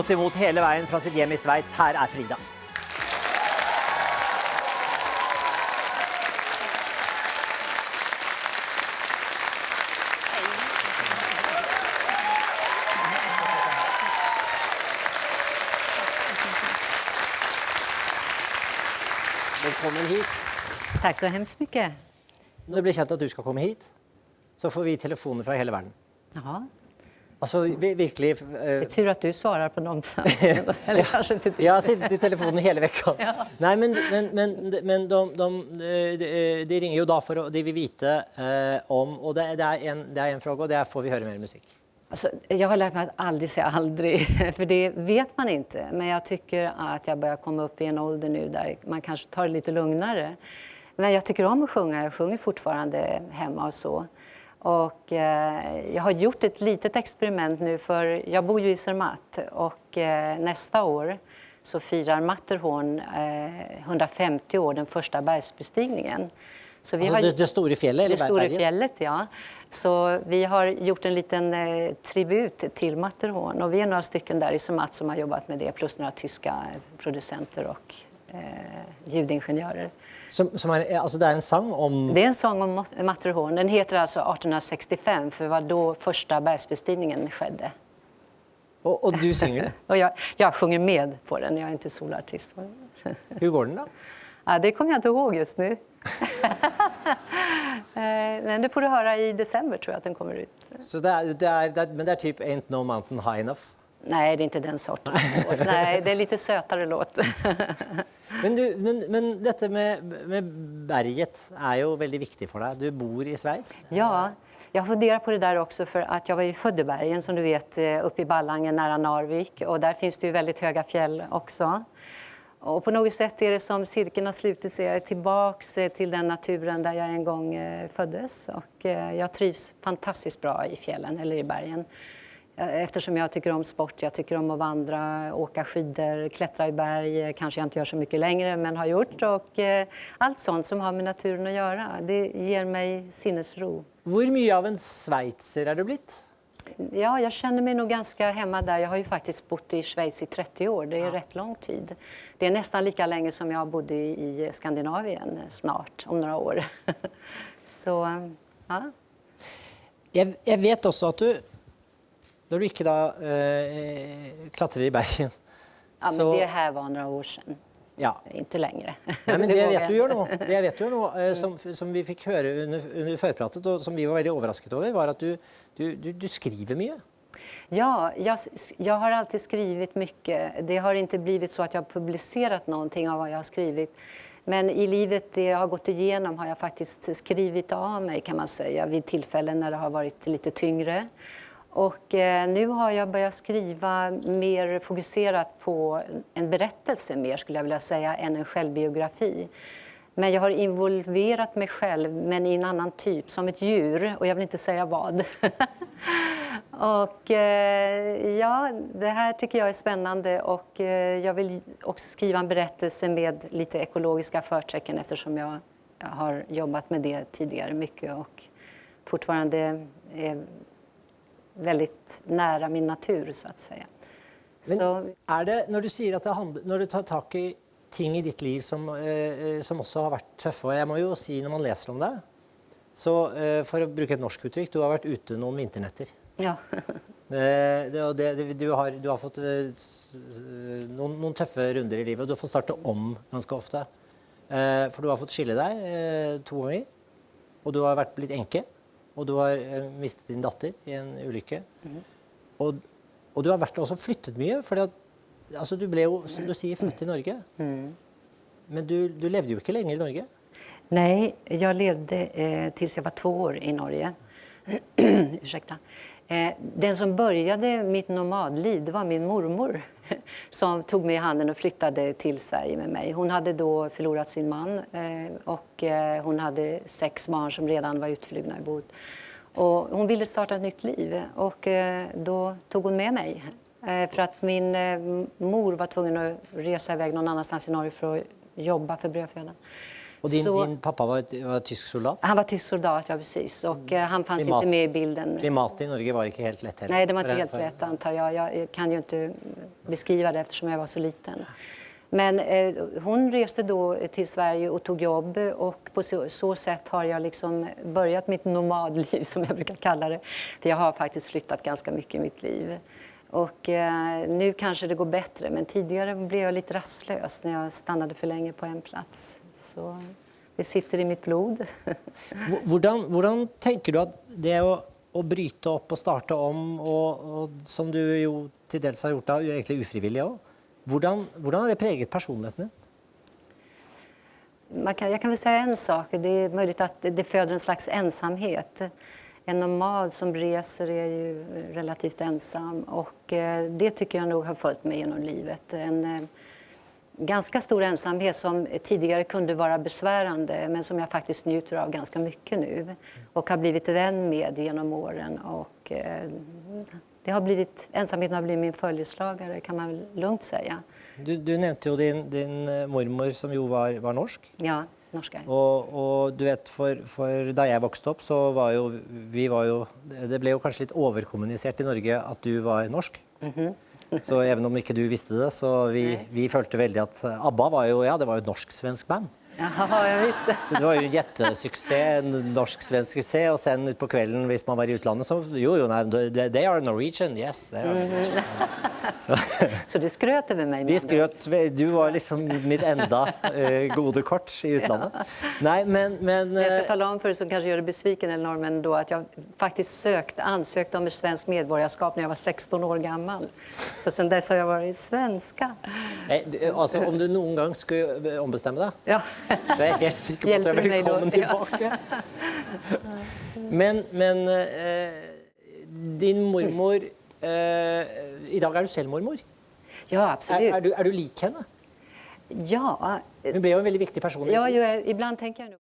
godt imot hele veien fra sitt hjem i Sveits. Her er Frida. Velkommen hit. Tack så hemskt mycket. Når det blir kjent at du skal komme hit, så får vi telefoner fra hele verden. Jaha. Altså vi- virkelig eh, Det är tur att du svarar på de samtalen. Eller kanske inte det. Jeg har sittet i telefonen hele vekka. Nei, men, men, men, men de, de, de, de ringer jo da for å De vil vite eh, om Og det, det, er en, det er en fråga, det er får vi høre mer musikk. Alltså, jag har lärt mig att aldrig säga aldrig, för det vet man inte. Men jag tycker att jag börjar komma upp i en ålder nu där man kanske tar det lite lugnare. Men jag tycker om att sjunga, jag sjunger fortfarande hemma och så. Och eh, jag har gjort ett litet experiment nu för jag bor ju i Zermatt och eh, nästa år så firar Matterhorn eh, 150 år, den första bergsbestigningen. Så vi Altså det, det store fjellet? Eller det stora fjället, ja. Så vi har gjort en liten eh, tribut till Matterhorn och vi är några stycken där i Zermatt som har jobbat med det plus några tyska producenter och eh, ljudingenjörer. Som, som er, altså det er en sang om Det är en sång om Mat- Matterhorn. Den heter alltså 1865 för det var då första bergsbestigningen skedde. Og, og du den. Och jag, jag sjunger med på den, jag är inte solartist. Hvordan går den, da? Ja, det kommer jag inte ihåg just nu. Eh, Men det får du höra i december tror jag att den kommer ut. Så det er, det er, det er, men det er typ Ain't No Mountain High Enough? Nej, det är inte den sortens låt. Nej, det är lite sötare låt. Men, du, men, men dette med, med berget er jo veldig viktig for deg. Du bor i Sveits. Ja, jag funderar på det där också för att jag var ju född i bergen som du vet eh, uppe i Ballangen nära Narvik och där finns det ju väldigt höga fjäll också. Och på något sätt är det som cirkeln har slutit sig. Jag är tillbaks eh, till den naturen där jag en gång eh, föddes och jag trivs fantastiskt bra i fjällen eller i bergen. Eh, Eftersom jag tycker om sport, jag tycker om att vandra, åka skidor, klättra i berg, eh, kanske jag inte gör så mycket längre men har gjort och eh, allt sånt som har med naturen att göra. Det ger mig sinnesro. Hvor mye av en sveitser er du blitt? Ja, jag känner mig nog ganska hemma där. Jag har ju faktiskt bott i Schweiz i 30 år. Det är rätt lång tid. Det är nästan lika länge som jag bodde i Skandinavien snart, om några år. Så, ja. Jeg, jeg vet også at du Når du ikke da eh, klatrer i bergen, ja men så det här var några år sedan. ja. Inte längre. Nei, men det jeg vet jag du gjør nå, det jeg vet du gjør nå eh, som, som vi fikk høre under, under førpratet, og som vi var veldig overrasket over, var at du, du, du, du skriver mye. Ja, jag, jag har alltid skrivit mycket. Det har inte blivit så att jag har publicerat någonting av vad jag har skrivit. Men i livet, det jag har gått igenom, har jag faktiskt skrivit av mig kan man säga vid tillfällen när det har varit lite tyngre. Och eh, nu har jag börjat skriva mer fokuserat på en berättelse mer skulle jag vilja säga än en självbiografi. Men jag har involverat mig själv, men i en annan typ, som ett djur. Och jag vill inte säga vad. och eh, ja, det här tycker jag är spännande och eh, jag vill också skriva en berättelse med lite ekologiska förtecken eftersom jag, jag har jobbat med det tidigare mycket och fortfarande är väldigt nära min natur så att säga. Men Så, er det, når du sier at det handler, når du tar tak i ting i ditt liv som, eh, som også har vært tøffe, og jeg må jo si når man leser om det, så eh, for å bruke et norsk uttrykk, du har vært ute noen vinternetter. ja. Eh, det, det, det, du, har, du har fått eh, noen tøffe runder i livet, og du har fått starte om ganske ofte. Eh, for du har fått skille deg eh, to ganger, og du har vært blitt enke, og du har eh, mistet din datter i en ulykke. Og, og du har vært, også flyttet mye, for altså, du ble jo, som du sier, født i Norge. Men du, du levde jo ikke lenge i Norge. Nej, jag levde eh, tills jag var två år i Norge. Ursäkta. Eh, den som började mitt nomadliv var min mormor som tog mig i handen och flyttade till Sverige med mig. Hon hade då förlorat sin man eh, och eh, hon hade sex barn som redan var utflugna i bod. Och hon ville starta ett nytt liv och då tog hon med mig. För att min mor var tvungen att resa iväg någon annanstans i Norge för att jobba för brödfödan. Och din, Så- din pappa var, var tysk soldat? Han var tysk soldat, ja precis. Och eh, han fanns Klimat- inte med i bilden. Klimatet i Norge var inte helt lätt heller. Nej, det var inte helt rätt antar jag. Jag kan ju inte beskriva det eftersom jag var så liten. Men eh, hon reste då till Sverige och tog jobb och på så, så sätt har jag liksom börjat mitt nomadliv som jag brukar kalla det. För jag har faktiskt flyttat ganska mycket i mitt liv. Och eh, nu kanske det går bättre men tidigare blev jag lite rastlös när jag stannade för länge på en plats. Så det sitter i mitt blod. Hvordan tenker du at det å, å bryte opp og starte om, og, og som du jo til dels har gjort da, egentlig ufrivillig òg, hvordan, hvordan har det preget personligheten? Man kan, jag kan väl säga en sak. Det är möjligt att det föder en slags ensamhet. En nomad som reser är ju relativt ensam och eh, det tycker jag nog har följt mig genom livet. En eh, ganska stor ensamhet som tidigare kunde vara besvärande men som jag faktiskt njuter av ganska mycket nu och har blivit vän med genom åren. Och, eh, det har blivit, ensamheten har blivit min följeslagare kan man lugnt säga. Du, du nevnte jo din, din mormor som jo var, var norsk. Ja, norska. Og, og du vet, for, for da jeg vokste opp, så var jo vi var jo Det ble jo kanskje litt overkommunisert i Norge at du var norsk. Så even om ikke du visste det, så vi, vi følte veldig at ABBA var jo ja, det var jo et norsk-svensk band. Jaha, jag visste. Så det var ju en jättesuccé, en norsk-svensk succé och sen ut på kvällen, hvis man var i utlandet så, jo, jo, nej, they, are Norwegian, yes. They are Norwegian. Så, Så du skröt över mig? vi skröt, du var liksom mitt enda eh, gode kort i utlandet. Nej, men, men Jag ska eh, tala om för dig som kanske gör dig besviken eller norrmän då att jag faktiskt sökt, ansökte om ett svenskt medborgarskap när jag var 16 år gammal. Så sen dess har jag varit svenska. nej, du, alltså, om du någon gång skulle eh, ombestämma dig Ja. Så är jag helt säker på att du är välkommen tillbaka. Men, men eh, din mormor eh, I dag er du selv mormor. Ja, absolut. er, du, er du lik henne? Ja, Hun ble jo en veldig viktig person. ja ju, ibland tänker jag nog